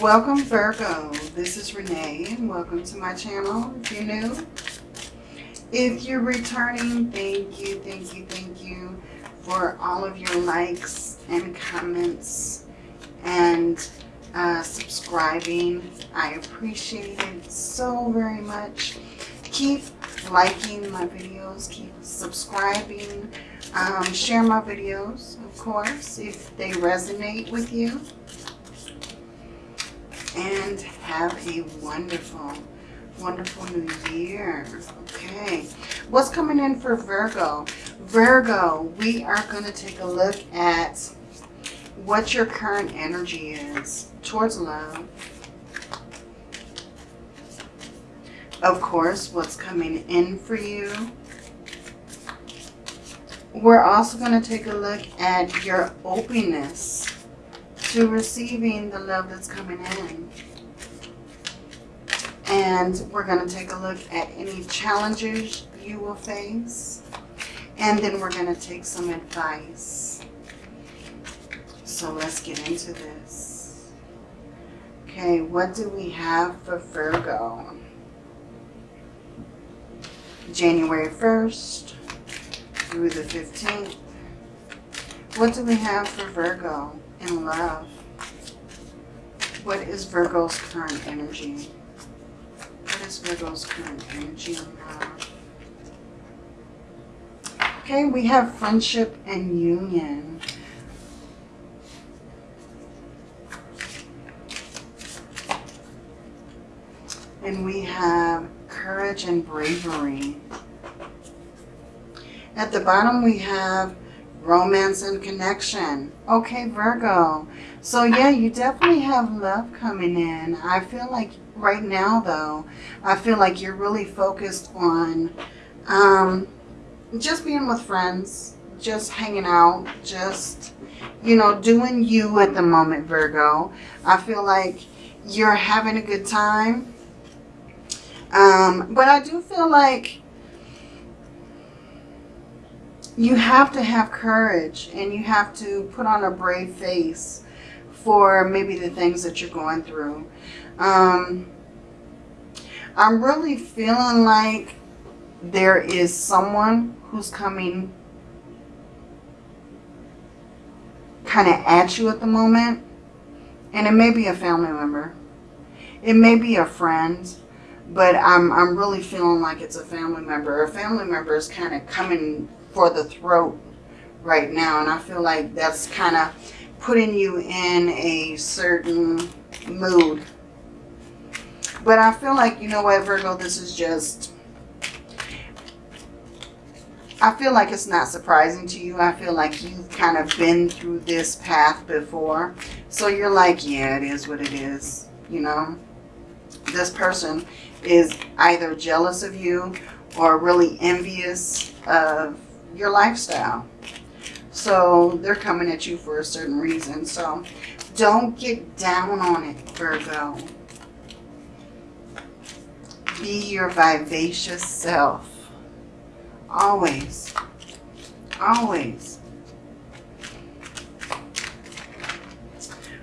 Welcome Virgo, this is Renee and welcome to my channel if you're new. If you're returning, thank you, thank you, thank you for all of your likes and comments and uh, subscribing. I appreciate it so very much. Keep liking my videos, keep subscribing, um, share my videos, of course, if they resonate with you. And have a wonderful, wonderful new year. Okay, what's coming in for Virgo? Virgo, we are going to take a look at what your current energy is towards love. Of course, what's coming in for you. We're also going to take a look at your openness to receiving the love that's coming in. And we're going to take a look at any challenges you will face. And then we're going to take some advice. So let's get into this. Okay, what do we have for Virgo? January 1st through the 15th. What do we have for Virgo in love? What is Virgo's current energy? What is Virgo's current energy in love? Okay, we have friendship and union. And we have courage and bravery. At the bottom we have romance and connection. Okay, Virgo. So yeah, you definitely have love coming in. I feel like right now though, I feel like you're really focused on um, just being with friends, just hanging out, just, you know, doing you at the moment, Virgo. I feel like you're having a good time. Um, but I do feel like you have to have courage and you have to put on a brave face for maybe the things that you're going through. Um, I'm really feeling like there is someone who's coming kind of at you at the moment. And it may be a family member. It may be a friend. But I'm, I'm really feeling like it's a family member. A family member is kind of coming for the throat right now. And I feel like that's kind of putting you in a certain mood. But I feel like, you know what, Virgo, this is just... I feel like it's not surprising to you. I feel like you've kind of been through this path before. So you're like, yeah, it is what it is, you know. This person is either jealous of you or really envious of your lifestyle. So they're coming at you for a certain reason. So don't get down on it, Virgo. Be your vivacious self. Always. Always.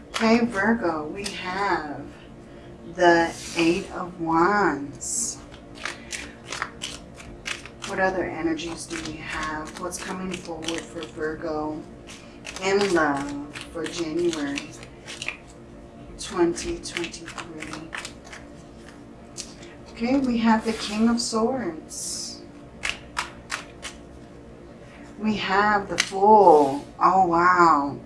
Okay, Virgo, we have the Eight of Wands. What other energies do we have? What's coming forward for Virgo in love for January 2023? Okay, we have the King of Swords. We have the Fool. Oh, wow.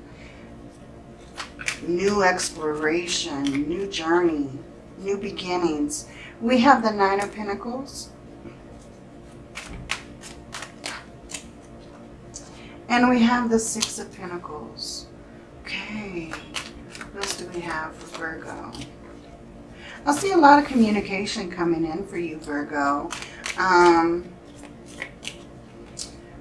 New exploration, new journey, new beginnings. We have the Nine of Pentacles. And we have the Six of Pentacles. Okay, what else do we have for Virgo? I see a lot of communication coming in for you, Virgo. Um,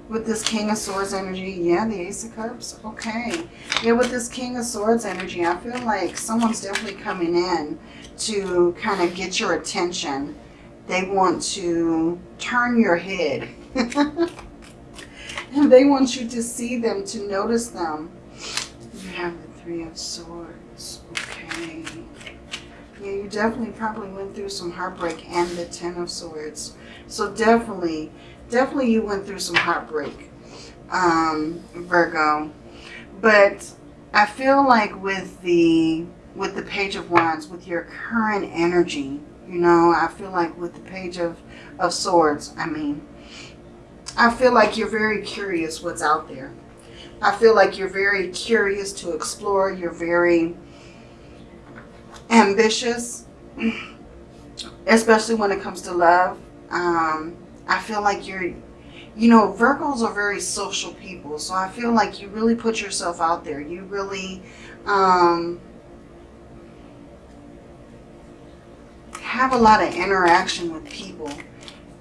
with this King of Swords energy, yeah, the Ace of Cups, okay. Yeah, with this King of Swords energy, I feel like someone's definitely coming in to kind of get your attention. They want to turn your head. and they want you to see them, to notice them. You have the Three of Swords, okay. Yeah, you definitely probably went through some heartbreak and the Ten of Swords. So definitely, definitely you went through some heartbreak, um, Virgo. But I feel like with the with the Page of Wands, with your current energy, you know, I feel like with the Page of, of Swords, I mean, I feel like you're very curious what's out there. I feel like you're very curious to explore. You're very ambitious, especially when it comes to love. Um, I feel like you're, you know, Virgos are very social people. So I feel like you really put yourself out there. You really um, have a lot of interaction with people.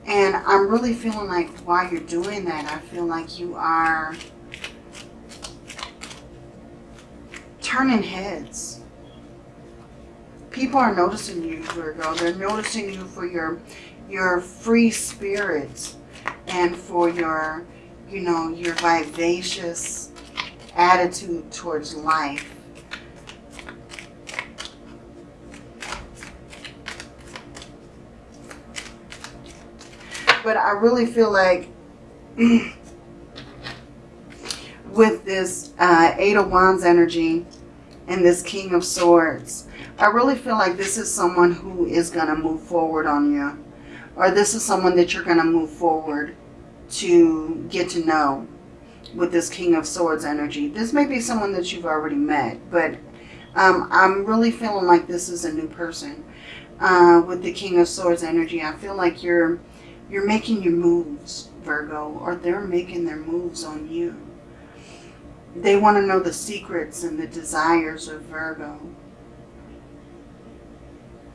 And I'm really feeling like while you're doing that, I feel like you are turning heads people are noticing you, Virgo. They're noticing you for your your free spirit and for your, you know, your vivacious attitude towards life. But I really feel like with this uh, Eight of Wands energy and this King of Swords, I really feel like this is someone who is going to move forward on you. Or this is someone that you're going to move forward to get to know with this King of Swords energy. This may be someone that you've already met, but um, I'm really feeling like this is a new person. Uh, with the King of Swords energy, I feel like you're you're making your moves, Virgo, or they're making their moves on you. They want to know the secrets and the desires of Virgo.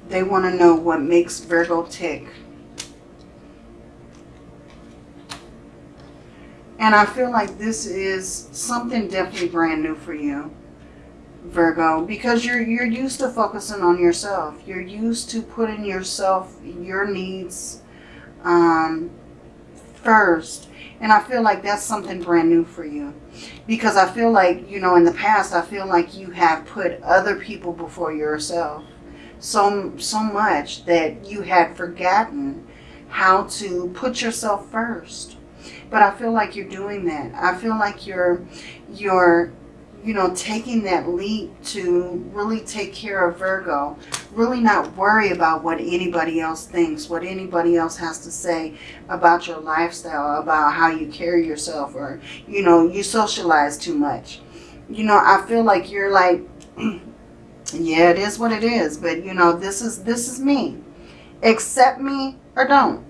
They want to know what makes Virgo tick. And I feel like this is something definitely brand new for you, Virgo, because you're you're used to focusing on yourself. You're used to putting yourself, your needs um, first. And I feel like that's something brand new for you. Because I feel like, you know, in the past, I feel like you have put other people before yourself so, so much that you had forgotten how to put yourself first. But I feel like you're doing that. I feel like you're, you're, you know, taking that leap to really take care of Virgo. Really not worry about what anybody else thinks, what anybody else has to say about your lifestyle, about how you carry yourself, or, you know, you socialize too much. You know, I feel like you're like, yeah, it is what it is. But, you know, this is, this is me. Accept me or don't.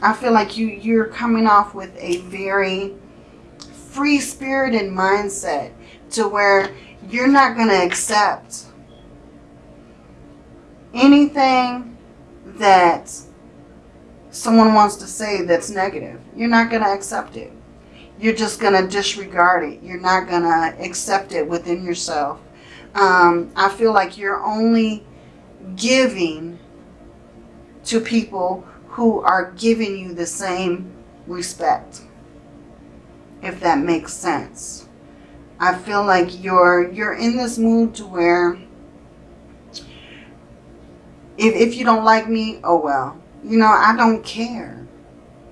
I feel like you, you're coming off with a very free-spirited mindset to where you're not going to accept anything that someone wants to say that's negative. You're not going to accept it. You're just going to disregard it. You're not going to accept it within yourself um, I feel like you're only giving to people who are giving you the same respect, if that makes sense. I feel like you're you're in this mood to where if, if you don't like me, oh well. You know, I don't care.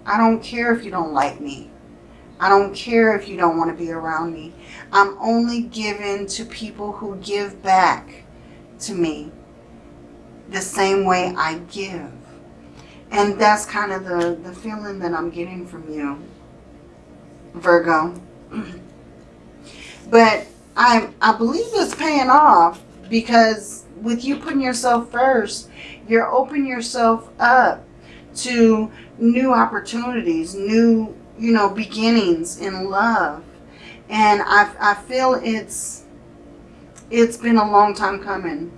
I don't care if you don't like me. I don't care if you don't want to be around me. I'm only given to people who give back to me the same way I give. And that's kind of the, the feeling that I'm getting from you, Virgo. But I, I believe it's paying off because with you putting yourself first, you're opening yourself up to new opportunities, new you know, beginnings in love. And I, I feel it's, it's been a long time coming.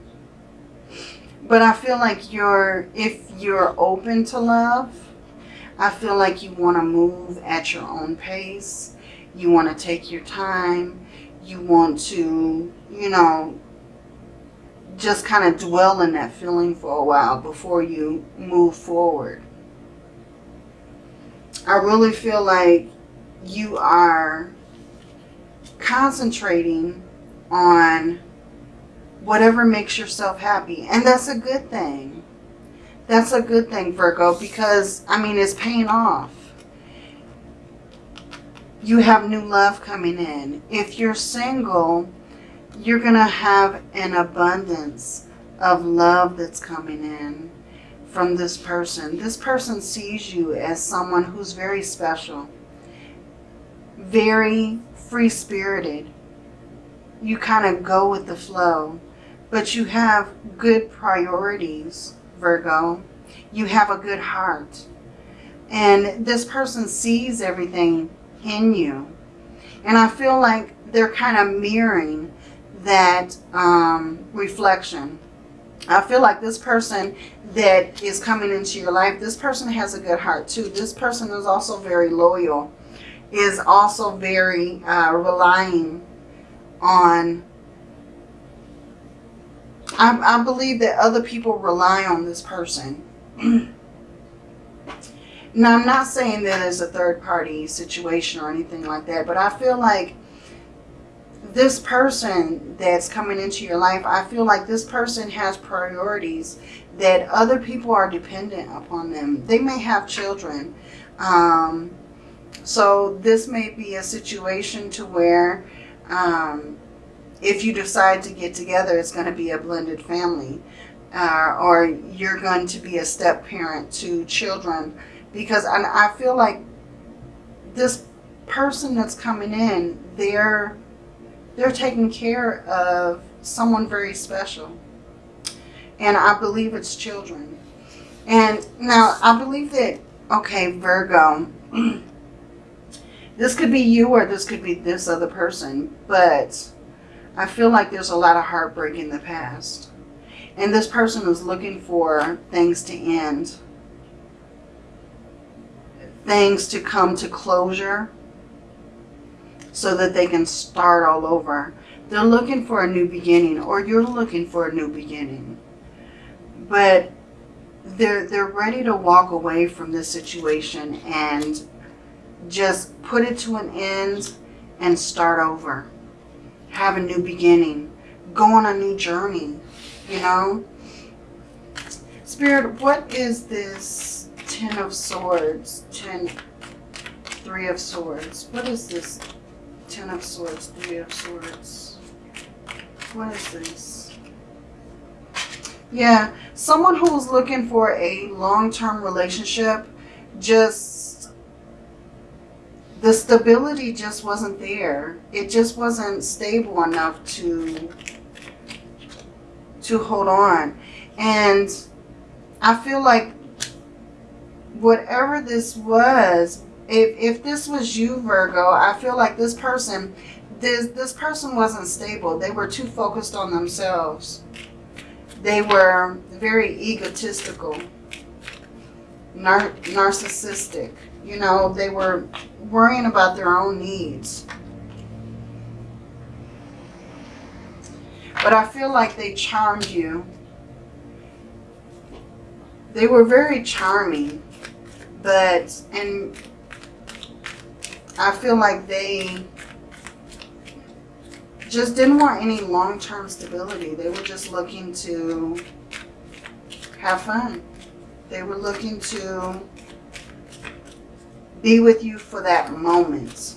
But I feel like you're, if you're open to love, I feel like you want to move at your own pace. You want to take your time. You want to, you know, just kind of dwell in that feeling for a while before you move forward. I really feel like you are concentrating on whatever makes yourself happy. And that's a good thing. That's a good thing, Virgo, because, I mean, it's paying off. You have new love coming in. If you're single, you're going to have an abundance of love that's coming in from this person. This person sees you as someone who's very special, very free-spirited. You kind of go with the flow, but you have good priorities, Virgo. You have a good heart. And this person sees everything in you. And I feel like they're kind of mirroring that um, reflection. I feel like this person that is coming into your life, this person has a good heart too. This person is also very loyal, is also very uh, relying on, I, I believe that other people rely on this person. now, I'm not saying that as a third party situation or anything like that, but I feel like this person that's coming into your life, I feel like this person has priorities that other people are dependent upon them. They may have children. Um, so this may be a situation to where um, if you decide to get together, it's going to be a blended family. Uh, or you're going to be a step parent to children. Because I, I feel like this person that's coming in, they're they're taking care of someone very special. And I believe it's children. And now I believe that, okay, Virgo, this could be you or this could be this other person, but I feel like there's a lot of heartbreak in the past. And this person is looking for things to end. Things to come to closure so that they can start all over. They're looking for a new beginning or you're looking for a new beginning. But they're, they're ready to walk away from this situation and just put it to an end and start over. Have a new beginning. Go on a new journey, you know. Spirit, what is this Ten of Swords? Ten, Three of Swords. What is this Ten of Swords, Three of Swords. What is this? Yeah, someone who's looking for a long-term relationship, just the stability just wasn't there. It just wasn't stable enough to to hold on. And I feel like whatever this was if, if this was you, Virgo, I feel like this person, this, this person wasn't stable. They were too focused on themselves. They were very egotistical, nar narcissistic. You know, they were worrying about their own needs. But I feel like they charmed you. They were very charming. But, and I feel like they just didn't want any long-term stability. They were just looking to have fun. They were looking to be with you for that moment.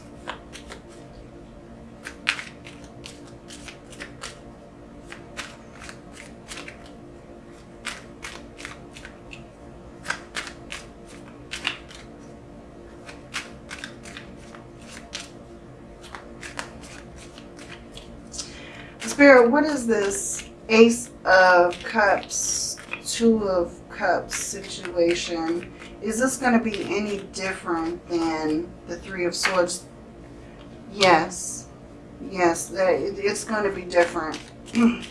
Spirit, what is this Ace of Cups, Two of Cups situation? Is this going to be any different than the Three of Swords? Yes. Yes, it's going to be different.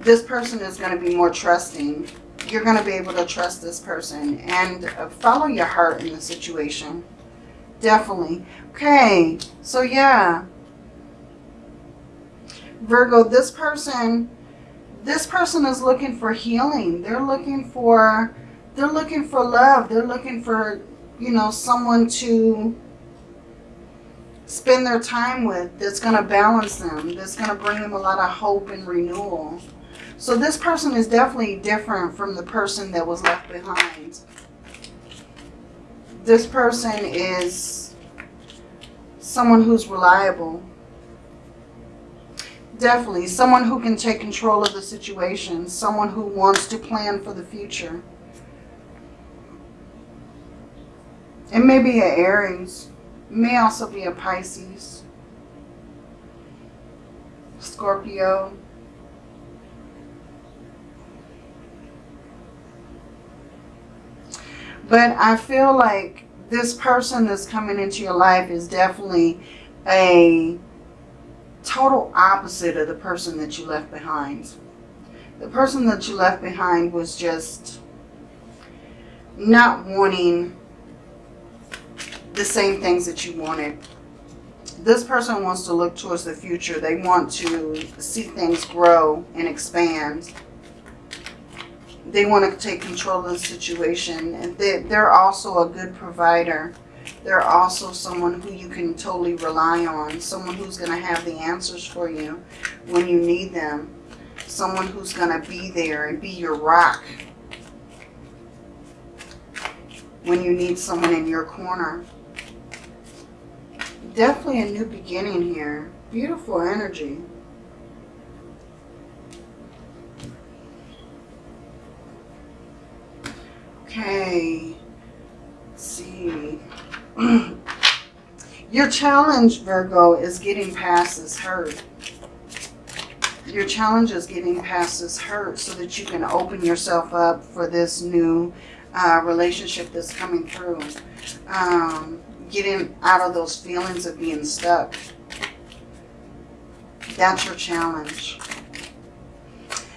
this person is going to be more trusting. You're going to be able to trust this person and uh, follow your heart in the situation. Definitely. Okay, so yeah, Virgo, this person, this person is looking for healing. They're looking for, they're looking for love. They're looking for, you know, someone to, spend their time with that's going to balance them, that's going to bring them a lot of hope and renewal. So this person is definitely different from the person that was left behind. This person is someone who's reliable. Definitely. Someone who can take control of the situation. Someone who wants to plan for the future. It may be an Aries. It may also be a Pisces. Scorpio. But I feel like this person that's coming into your life is definitely a total opposite of the person that you left behind. The person that you left behind was just not wanting the same things that you wanted. This person wants to look towards the future. They want to see things grow and expand they want to take control of the situation. They're also a good provider. They're also someone who you can totally rely on. Someone who's going to have the answers for you when you need them. Someone who's going to be there and be your rock when you need someone in your corner. Definitely a new beginning here. Beautiful energy. Okay. Let's see. Your challenge, Virgo, is getting past this hurt. Your challenge is getting past this hurt so that you can open yourself up for this new uh, relationship that's coming through. Um, getting out of those feelings of being stuck. That's your challenge.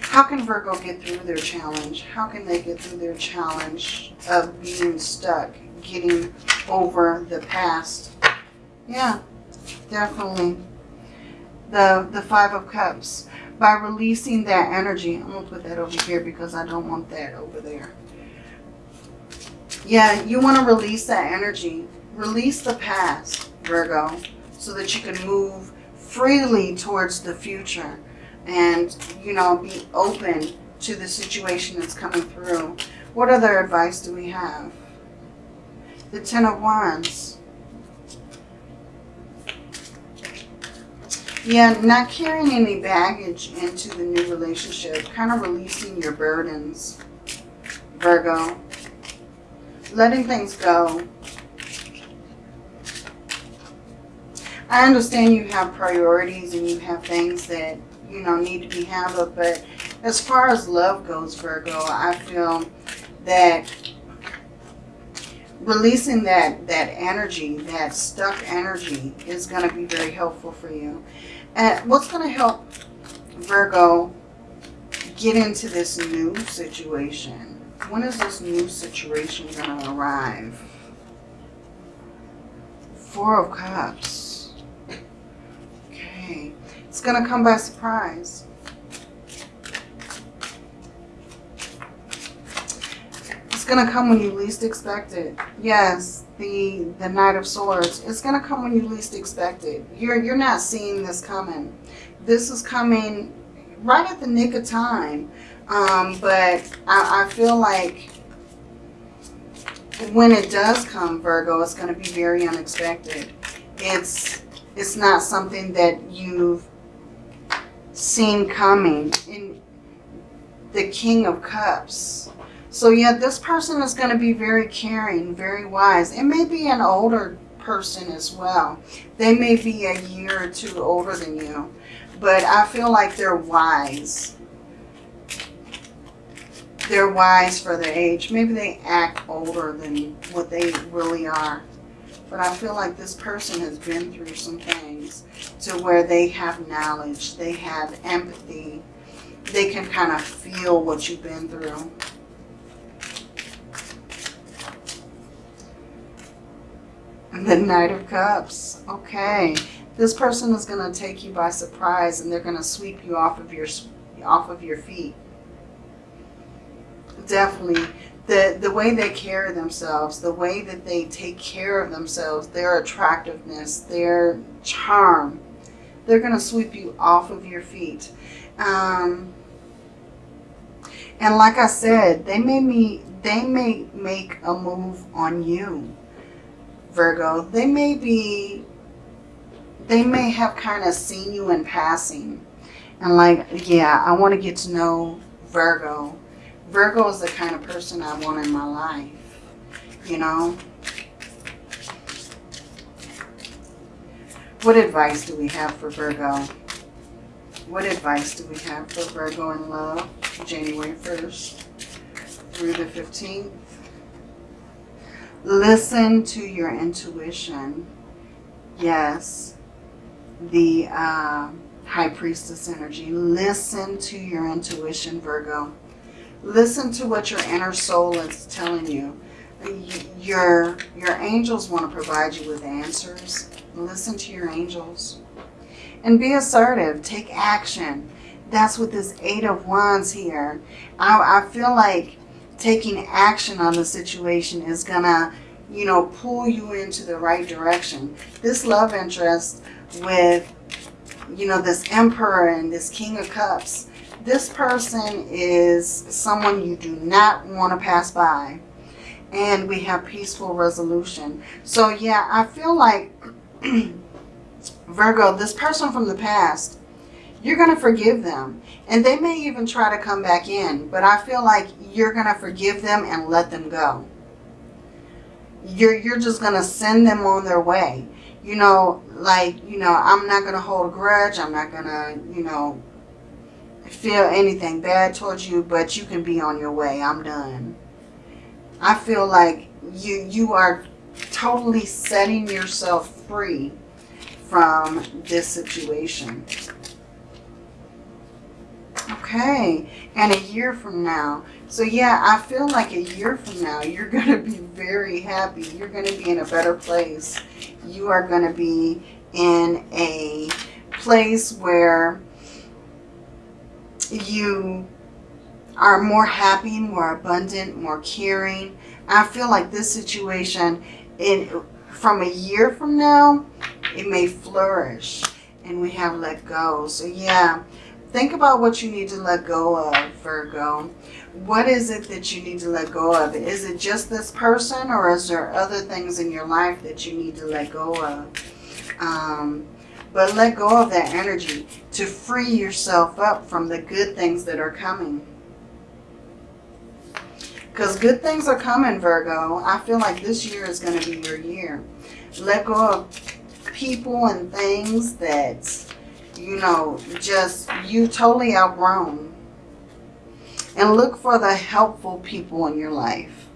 How can Virgo get through their challenge? How can they get through their challenge of being stuck, getting over the past? Yeah, definitely. The, the Five of Cups. By releasing that energy, I'm going to put that over here because I don't want that over there. Yeah, you want to release that energy. Release the past, Virgo, so that you can move freely towards the future and, you know, be open to the situation that's coming through. What other advice do we have? The Ten of Wands. Yeah, not carrying any baggage into the new relationship. Kind of releasing your burdens, Virgo. Letting things go. I understand you have priorities and you have things that you know, need to be handled. But as far as love goes, Virgo, I feel that releasing that, that energy, that stuck energy is going to be very helpful for you. And what's going to help Virgo get into this new situation? When is this new situation going to arrive? Four of Cups. Okay. It's going to come by surprise. Going to come when you least expect it. Yes, the, the Knight of Swords. It's going to come when you least expect it. You're, you're not seeing this coming. This is coming right at the nick of time. Um, but I, I feel like when it does come, Virgo, it's going to be very unexpected. It's it's not something that you've seen coming in the King of Cups. So yeah, this person is going to be very caring, very wise. It may be an older person as well. They may be a year or two older than you. But I feel like they're wise. They're wise for their age. Maybe they act older than what they really are. But I feel like this person has been through some things to where they have knowledge, they have empathy, they can kind of feel what you've been through. The Knight of Cups. Okay. This person is going to take you by surprise and they're going to sweep you off of your off of your feet. Definitely. The, the way they carry themselves, the way that they take care of themselves, their attractiveness, their charm, they're going to sweep you off of your feet. Um, and like I said, they may me they may make a move on you, Virgo. They may be they may have kind of seen you in passing. And like, yeah, I want to get to know Virgo. Virgo is the kind of person I want in my life, you know. What advice do we have for Virgo? What advice do we have for Virgo in love? January 1st through the 15th. Listen to your intuition. Yes. The uh, High Priestess energy. Listen to your intuition, Virgo. Listen to what your inner soul is telling you. Your, your angels want to provide you with answers. Listen to your angels. And be assertive. Take action. That's what this Eight of Wands here. I, I feel like taking action on the situation is going to, you know, pull you into the right direction. This love interest with, you know, this Emperor and this King of Cups, this person is someone you do not want to pass by. And we have peaceful resolution. So, yeah, I feel like, Virgo, this person from the past, you're going to forgive them. And they may even try to come back in. But I feel like you're going to forgive them and let them go. You're, you're just going to send them on their way. You know, like, you know, I'm not going to hold a grudge. I'm not going to, you know, feel anything bad towards you. But you can be on your way. I'm done. I feel like you, you are totally setting yourself free from this situation. Okay, and a year from now. So yeah, I feel like a year from now, you're going to be very happy. You're going to be in a better place. You are going to be in a place where you are more happy, more abundant, more caring. I feel like this situation, in from a year from now, it may flourish. And we have let go. So yeah, Think about what you need to let go of, Virgo. What is it that you need to let go of? Is it just this person or is there other things in your life that you need to let go of? Um, but let go of that energy to free yourself up from the good things that are coming. Because good things are coming, Virgo. I feel like this year is going to be your year. Let go of people and things that you know, just you totally outgrown. And look for the helpful people in your life.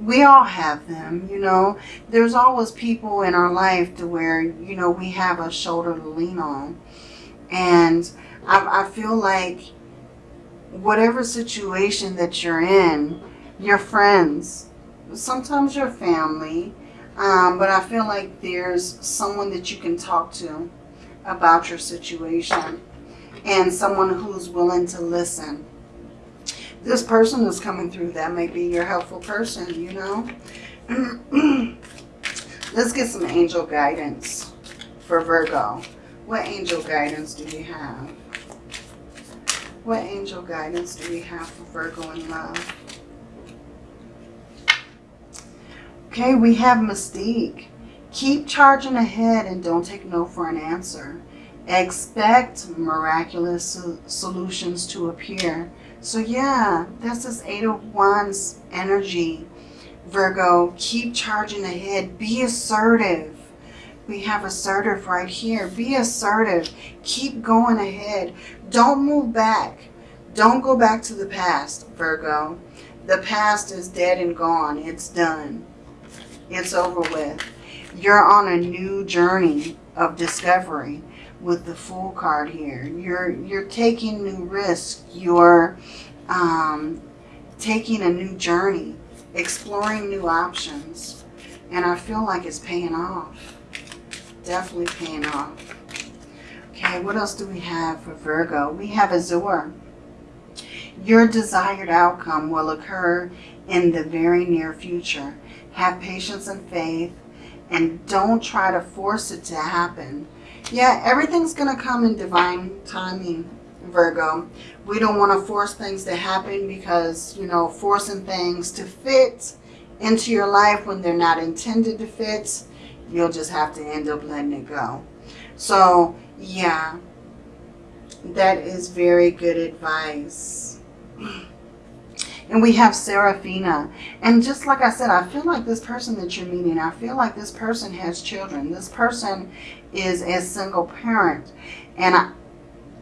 We all have them, you know. There's always people in our life to where, you know, we have a shoulder to lean on. And I, I feel like whatever situation that you're in, your friends, sometimes your family, um, but I feel like there's someone that you can talk to about your situation and someone who's willing to listen. This person is coming through, that may be your helpful person, you know. Let's get some angel guidance for Virgo. What angel guidance do we have? What angel guidance do we have for Virgo in love? Okay, we have Mystique. Keep charging ahead and don't take no for an answer. Expect miraculous solutions to appear. So yeah, that's this Eight of Wands energy. Virgo, keep charging ahead. Be assertive. We have assertive right here. Be assertive. Keep going ahead. Don't move back. Don't go back to the past, Virgo. The past is dead and gone. It's done. It's over with you're on a new journey of discovery with the Fool card here. You're you're taking new risks. You're um, taking a new journey, exploring new options, and I feel like it's paying off. Definitely paying off. Okay, what else do we have for Virgo? We have Azure. Your desired outcome will occur in the very near future. Have patience and faith and don't try to force it to happen. Yeah, everything's going to come in divine timing, Virgo. We don't want to force things to happen because, you know, forcing things to fit into your life when they're not intended to fit, you'll just have to end up letting it go. So, yeah, that is very good advice. And we have Seraphina. And just like I said, I feel like this person that you're meeting, I feel like this person has children. This person is a single parent. And I,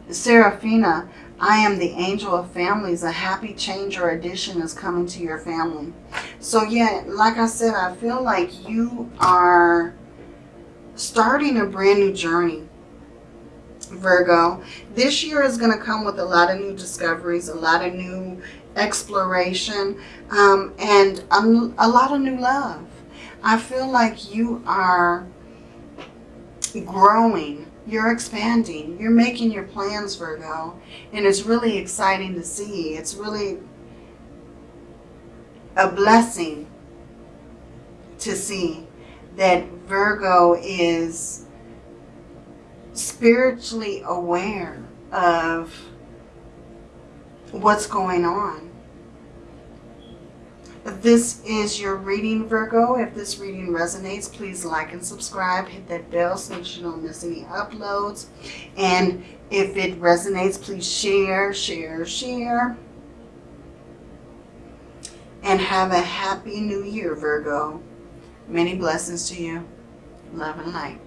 Seraphina, I am the angel of families. A happy change or addition is coming to your family. So yeah, like I said, I feel like you are starting a brand new journey. Virgo. This year is going to come with a lot of new discoveries, a lot of new exploration, um, and a, a lot of new love. I feel like you are growing. You're expanding. You're making your plans, Virgo. And it's really exciting to see. It's really a blessing to see that Virgo is spiritually aware of what's going on. This is your reading, Virgo. If this reading resonates, please like and subscribe. Hit that bell so that you don't miss any uploads. And if it resonates, please share, share, share. And have a happy new year, Virgo. Many blessings to you. Love and light.